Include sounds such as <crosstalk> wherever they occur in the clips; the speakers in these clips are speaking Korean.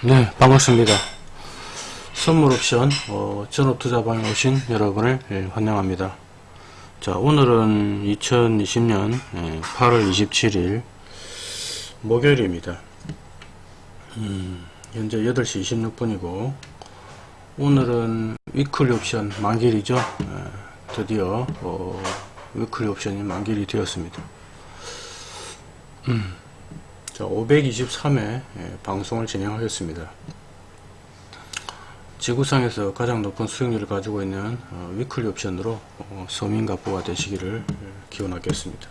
네, 반갑습니다. 선물 옵션 어, 전업투자방에 오신 여러분을 예, 환영합니다. 자, 오늘은 2020년 예, 8월 27일 목요일입니다. 음, 현재 8시 26분이고 오늘은 weekly 옵션 만기일이죠. 예, 드디어 어, weekly 옵션이 만기일이 되었습니다. 음. 자, 523회 예, 방송을 진행하겠습니다. 지구상에서 가장 높은 수익률을 가지고 있는 어, 위클리 옵션으로 어, 서민가부가 되시기를 예, 기원하겠습니다.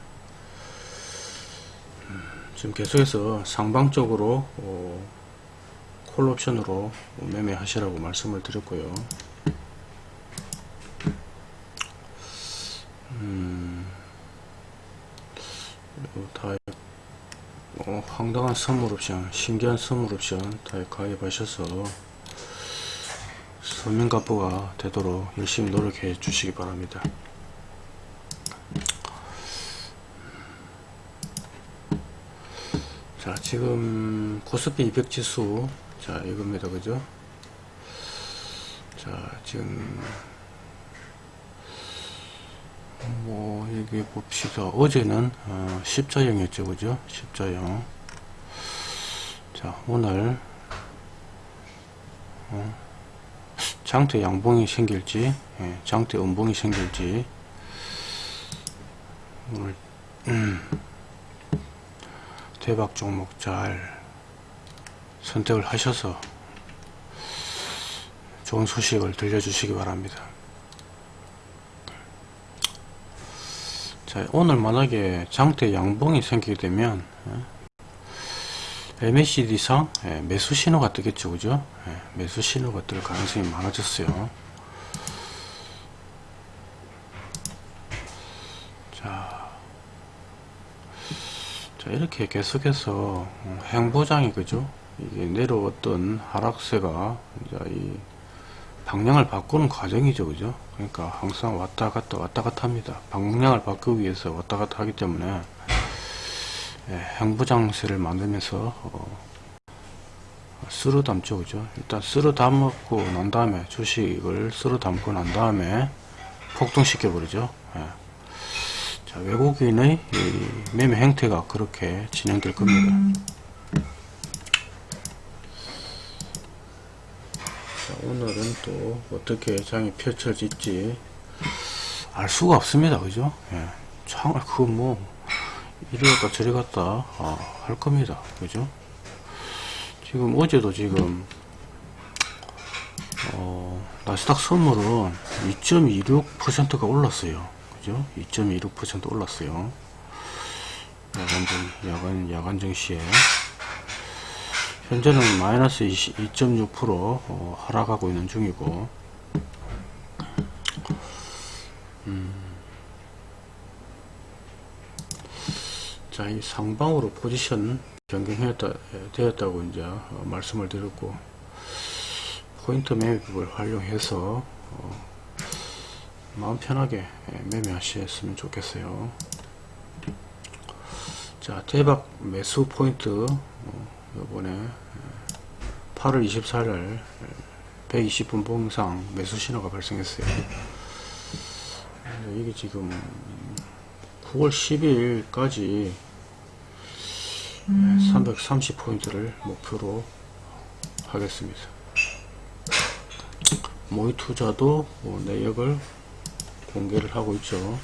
음, 지금 계속해서 상방적으로 어, 콜 옵션으로 매매하시라고 말씀을 드렸고요. 음, 그리고 다 어, 황당한 선물 옵션, 신기한 선물 옵션 다 가입하셔서 서민가부가 되도록 열심히 노력해 주시기 바랍니다. 자, 지금 코스피 200 지수, 자, 이겁니다. 그죠? 자, 지금 뭐 여기 봅시다. 어제는 어, 십자형이었죠. 그죠? 십자형 자 오늘 어, 장대 양봉이 생길지 예, 장대 음봉이 생길지. 오늘 음, 대박 종목 잘 선택을 하셔서 좋은 소식을 들려주시기 바랍니다 자, 오늘 만약에 장대 양봉이 생기게 되면 MACD상 예, 매수 신호가 뜨겠죠. 그죠? 예, 매수 신호가 뜰 가능성이 많아졌어요. 자, 자 이렇게 계속해서 행보장이 그죠? 이게 내려왔던 하락세가 이제 이 방향을 바꾸는 과정이죠 그죠? 그러니까 항상 왔다 갔다 왔다 갔다 합니다. 방향을 바꾸기 위해서 왔다 갔다 하기 때문에 예, 행부장세를 만들면서 어, 쓸어 담죠 그죠? 일단 쓸어 담고 난 다음에 주식을 쓸어 담고 난 다음에 폭등시켜 버리죠. 예. 자 외국인의 매매 행태가 그렇게 진행될 겁니다 오늘은 또 어떻게 장이 펼쳐질지 알 수가 없습니다. 그죠? 예. 장을 그거 뭐 이리 갔다 저리 갔다 아, 할 겁니다. 그죠? 지금 어제도 지금 어, 나스닥 선물은 2.26%가 올랐어요. 그죠? 2.26% 올랐어요. 야간정 야간 야간 정시에 현재는 마이너스 2.6% 어, 하락하고 있는 중이고 음. 자, 이 상방으로 포지션 변경되었다, 되었다고 이제 어, 말씀을 드렸고 포인트 매매법을 활용해서 어, 마음 편하게 예, 매매하셨으면 좋겠어요. 자, 대박 매수 포인트 어, 요번에 8월 24일 120분 봉상 매수 신호가 발생했어요. 이게 지금 9월 10일까지 330포인트를 목표로 하겠습니다. 모의 투자도 뭐 내역을 공개를 하고 있죠.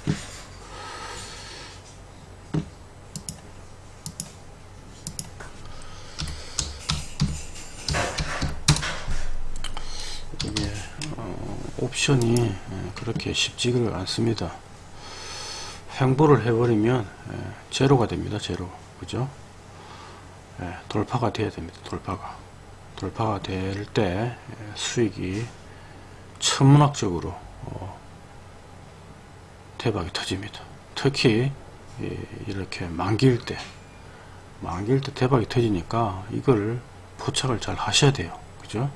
옵션이 예, 그렇게 쉽지가 않습니다. 횡보를 해버리면 예, 제로가 됩니다. 제로. 그죠? 예, 돌파가 돼야 됩니다. 돌파가. 돌파가 될 때 수익이 천문학적으로 어, 대박이 터집니다. 특히 이렇게 만기일 때 만기일 때 대박이 터지니까 이걸 포착을 잘 하셔야 돼요. 그죠?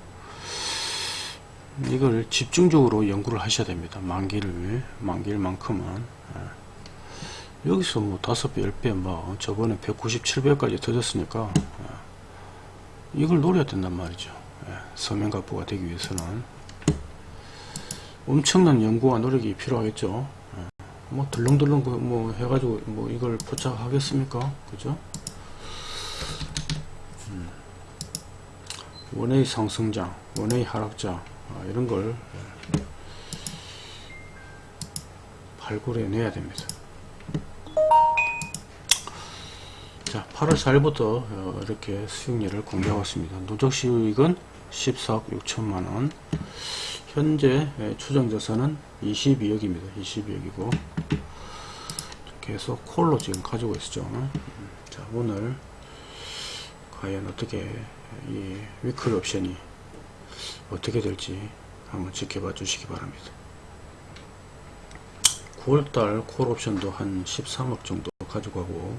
이걸 집중적으로 연구를 하셔야 됩니다. 만기를 만기일만큼은 예. 여기서 뭐 다섯 배, 열 배, 뭐 저번에 197배까지 터졌으니까 예. 이걸 노려야 된단 말이죠. 예, 서명가부가 되기 위해서는 엄청난 연구와 노력이 필요하겠죠. 예, 뭐 덜렁덜렁 그뭐 해가지고 뭐 이걸 포착하겠습니까? 그죠? 음. 원의 상승장, 원의 하락장 아, 이런 걸 예, 발굴해 내야 됩니다. 자, 8월 4일부터 어, 이렇게 수익률을 공개하고 있습니다. 누적 수익은 14억 6천만원. 현재 예, 추정 자산은 22억입니다. 22억이고 계속 콜로 지금 가지고 있죠. 음, 자, 오늘 과연 어떻게 이 위클 옵션이 어떻게 될지 한번 지켜봐 주시기 바랍니다. 9월달 콜 옵션도 한 13억 정도 가지고 가고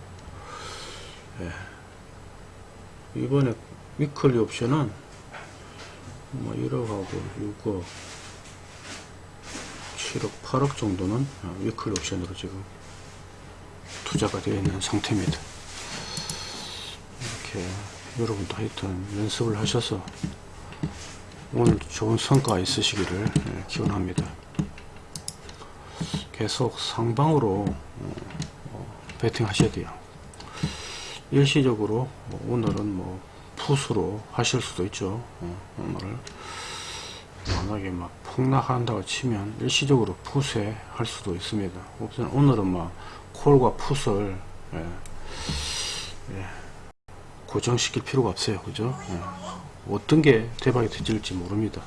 예. 이번에 위클리 옵션은 뭐 1억하고 6억 7억 8억 정도는 어, 위클리 옵션으로 지금 투자가 되어 있는 상태입니다 이렇게 여러분도 하여튼 연습을 하셔서 오늘 좋은 성과 있으시기를 예, 기원합니다. 계속 상방으로 어, 어, 하셔야 돼요. 일시적으로 뭐 오늘은 뭐 풋으로 하실 수도 있죠. 어, 오늘 만약에 막 폭락한다고 치면 일시적으로 풋에 할 수도 있습니다. 오늘은 막 콜과 풋을 예, 예, 고정시킬 필요가 없어요. 그죠? 예. 어떤 게 대박이 터질지 모릅니다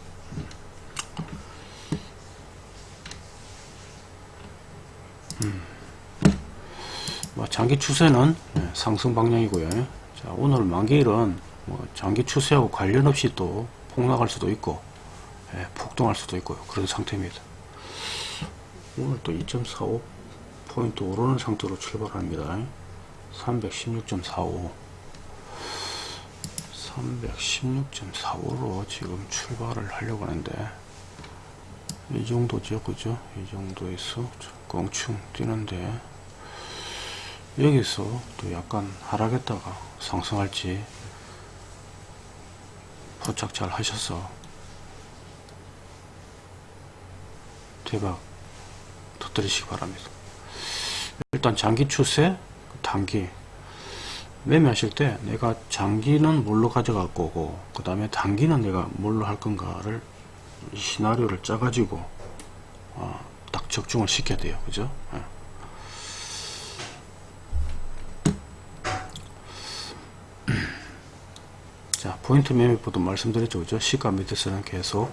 뭐 장기 추세는 예, 상승 방향이고요. 자, 오늘 만기일은 뭐 장기 추세하고 관련 없이 또 폭락할 수도 있고 예, 폭등할 수도 있고요. 그런 상태입니다. 오늘 또 2.45 포인트 오르는 상태로 출발합니다. 316.45 316.45로 지금 출발을 하려고 하는데 이 정도죠 그죠? 이 정도에서 껑충 뛰는데 여기서 또 약간 하락했다가 상승할지 포착 잘 하셔서 대박 터뜨리시기 바랍니다. 일단 장기 추세 단기 매매하실 때 내가 장기는 뭘로 가져갈 거고 그 다음에 단기는 내가 뭘로 할 건가를 시나리오를 짜 가지고 어, 딱 적중을 시켜야 돼요. 그죠? 예. 자 포인트 매매보도 말씀드렸죠. 그죠? 시가 밑에서는 계속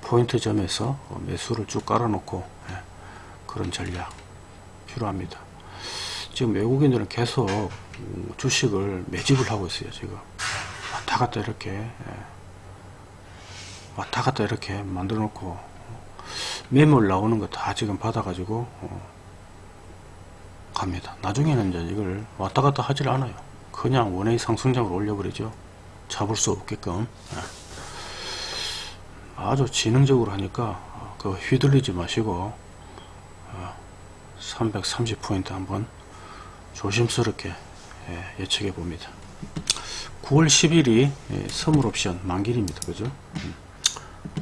포인트 점에서 어, 매수를 쭉 깔아 놓고 예, 그런 전략 필요합니다 지금 외국인들은 계속 음, 주식을 매집을 하고 있어요 지금. 왔다 갔다 이렇게 예, 왔다 갔다 이렇게 만들어 놓고 매물 나오는 거 다 지금 받아 가지고 어, 갑니다. 나중에는 이제 이걸 왔다 갔다 하질 않아요. 그냥 원의 상승장으로 올려버리죠. 잡을 수 없게끔 예. 아주 지능적으로 하니까 어, 그 휘둘리지 마시고 330포인트 한번 조심스럽게 예, 예측해 봅니다. 9월 10일이 예, 선물 옵션 만길입니다. 그죠?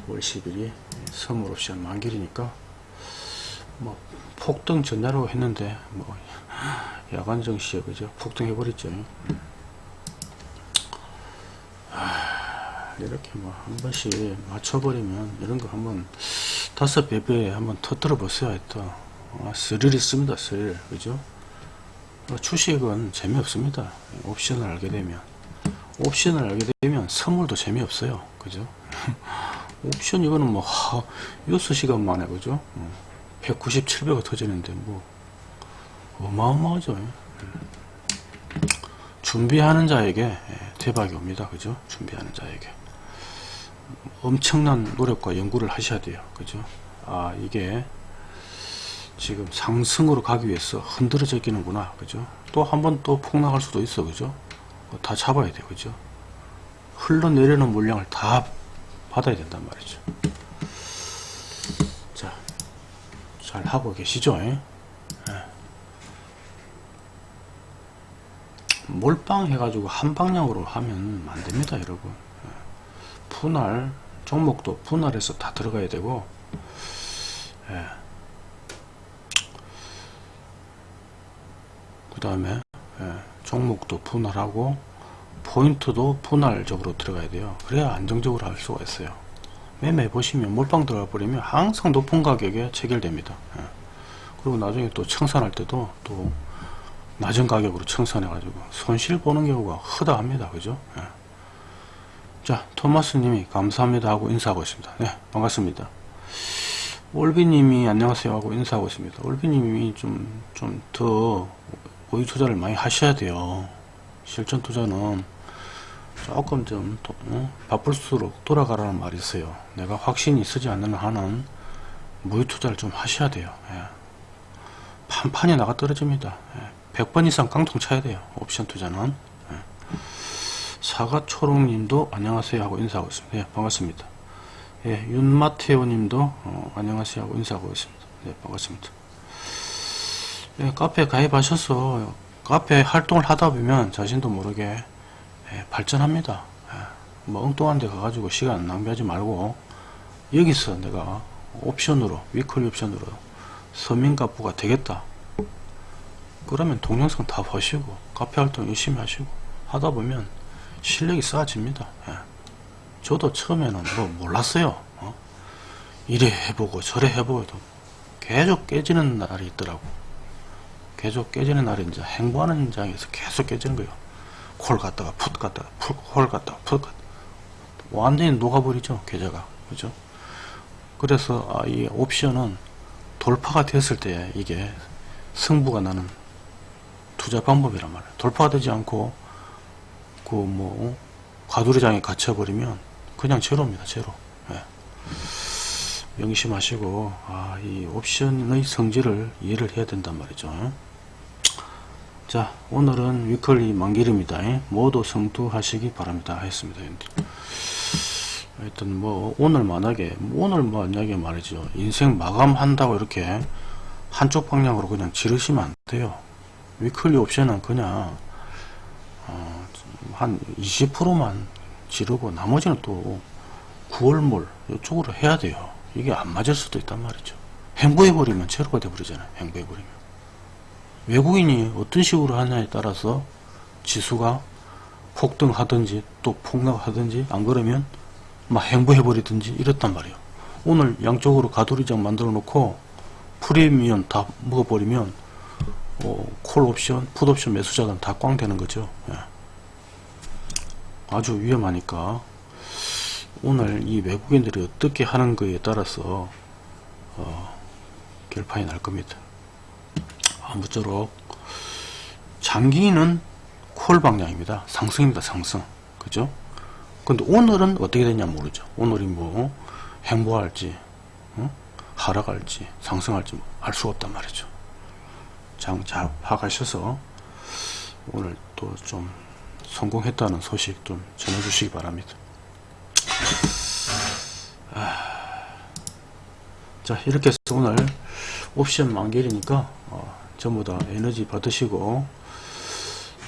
9월 10일이 선물 옵션 만길이니까 뭐 폭등 전야라고 했는데 뭐 야간 정시에 그죠? 폭등해 버렸죠. 이렇게 뭐 한 번씩 맞춰버리면 이런 거 한번 다섯 배배 한번 터뜨려 보세요. 또. 아, 스릴 있습니다 스릴. 그죠? 어, 주식은 재미없습니다. 옵션을 알게 되면. 옵션을 알게 되면 선물도 재미없어요. 그죠? <laughs> 옵션 이거는 뭐 하, 6시간 만에 그죠? 190, 700가 터지는데 뭐 어마어마하죠. 준비하는 자에게 예, 대박이 옵니다. 그죠? 준비하는 자에게. 엄청난 노력과 연구를 하셔야 돼요. 그죠? 아 이게 지금 상승으로 가기 위해서 흔들어져 있는구나 그죠 또 한 번 또 폭락할 수도 있어 그죠 어, 다 잡아야 돼 그죠 흘러내리는 물량을 다 받아야 된단 말이죠 자 잘 하고 계시죠 예? 몰빵 해가지고 한 방향으로 하면 안 됩니다, 여러분. 예. 분할, 종목도 분할해서 다 들어가야 되고, 예. 그 다음에, 예, 종목도 분할하고, 포인트도 분할적으로 들어가야 돼요. 그래야 안정적으로 할 수가 있어요. 매매 보시면 몰빵 들어가 버리면 항상 높은 가격에 체결됩니다. 예. 그리고 나중에 또 청산할 때도 또 낮은 가격으로 청산해 가지고 손실 보는 경우가 허다합니다. 그죠? 예. 자, 토마스 님이 감사합니다 하고 인사하고 있습니다. 네, 반갑습니다. 올비 님이 안녕하세요 하고 인사하고 있습니다. 올비 님이 좀, 좀 더 오이 투자를 많이 하셔야 돼요. 실전 투자는 조금 좀 도- 어? 바쁠수록 돌아가라는 말이 있어요. 내가 확신이 쓰지 않는 한은 무유 투자를 좀 하셔야 돼요. 예. 판판이 나가 떨어집니다. 예. 100번 이상 깡통 쳐야 돼요. 옵션 투자는. 예. 사과초롱님도 안녕하세요 하고 인사하고 있습니다. 예, 반갑습니다. 예, 윤마테오 님도 어, 안녕하세요 하고 인사하고 있습니다. 네, 반갑습니다. 예, 카페 가입하셔서 카페 활동을 하다 보면 자신도 모르게 예, 발전합니다. 예, 뭐 엉뚱한 데 가가지고 시간 낭비하지 말고 여기서 내가 옵션으로 위클리 옵션으로 서민가부가 되겠다. 그러면 동영상 다 보시고 카페 활동 열심히 하시고 하다 보면 실력이 쌓아집니다. 예. 저도 처음에는 뭐 몰랐어요. 어? 이래 해보고 저래 해보고 도 계속 깨지는 날이 있더라고. 계속 깨지는 날이 이제 행보하는 현장에서 계속 깨지는 거예요. 콜 갔다가 풋 갔다가 풋, 콜 갔다가 풋 갔다가 완전히 녹아버리죠 계좌가. 그죠? 그래서 아, 이 옵션은 돌파가 됐을 때 이게 승부가 나는 투자 방법이란 말이에요. 돌파가 되지 않고 그 뭐 과두리장에 갇혀버리면 그냥 제로입니다 제로. 예. 명심하시고 아, 이 옵션의 성질을 이해를 해야 된단 말이죠 자 오늘은 위클리 만길입니다. 모두 성투하시기 바랍니다. 했습니다. 하여튼 뭐 오늘 만약에 오늘 만약에 말이죠. 인생 마감한다고 이렇게 한쪽 방향으로 그냥 지르시면 안 돼요. 위클리 옵션은 그냥 어, 한 20%만 지르고 나머지는 또 9월몰 이쪽으로 해야 돼요. 이게 안 맞을 수도 있단 말이죠. 행보해버리면 제로가 돼버리잖아요. 행보해버리면 외국인이 어떤 식으로 하냐에 따라서 지수가 폭등하든지 또 폭락하든지 안 그러면 막 행보해 버리든지 이랬단 말이에요. 오늘 양쪽으로 가두리장 만들어 놓고 프리미엄 다 먹어버리면 어, 콜 옵션, 풋 옵션 매수자는 다꽝 되는 거죠. 예. 아주 위험하니까 오늘 이 외국인들이 어떻게 하는 거에 따라서 어, 결판이 날 겁니다. 아무쪼록 장기는 콜 방향입니다. 상승입니다. 상승. 그죠? 근데 오늘은 어떻게 되냐 모르죠. 오늘이 뭐 행보할지 어? 하락할지 상승할지 뭐 알 수가 없단 말이죠. 장잘 파악하셔서 오늘 또 좀 성공했다는 소식 좀 전해주시기 바랍니다. 아, 자 이렇게 해서 오늘 옵션 만길이니까 어, 전부 다 에너지 받으시고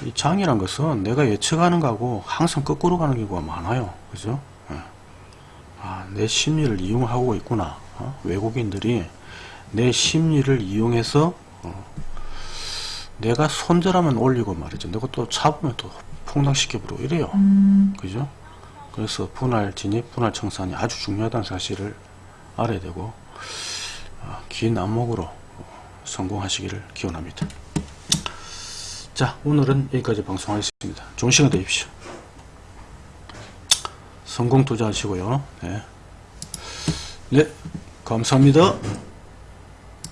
이 장이란 것은 내가 예측하는 거하고 항상 거꾸로 가는 경우가 많아요. 그죠? 예. 아, 내 심리를 이용하고 있구나. 어? 외국인들이 내 심리를 이용해서 어, 내가 손절하면 올리고 말이죠. 내가 또 잡으면 또 폭락시켜버리고 이래요. 그죠? 그래서 분할 진입, 분할 청산이 아주 중요하다는 사실을 알아야 되고 어, 긴 안목으로 성공하시기를 기원합니다. 자 오늘은 여기까지 방송하겠습니다. 좋은 시간 되십시오. 성공 투자하시고요. 네, 네 감사합니다.